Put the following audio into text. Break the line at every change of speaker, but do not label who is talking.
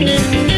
you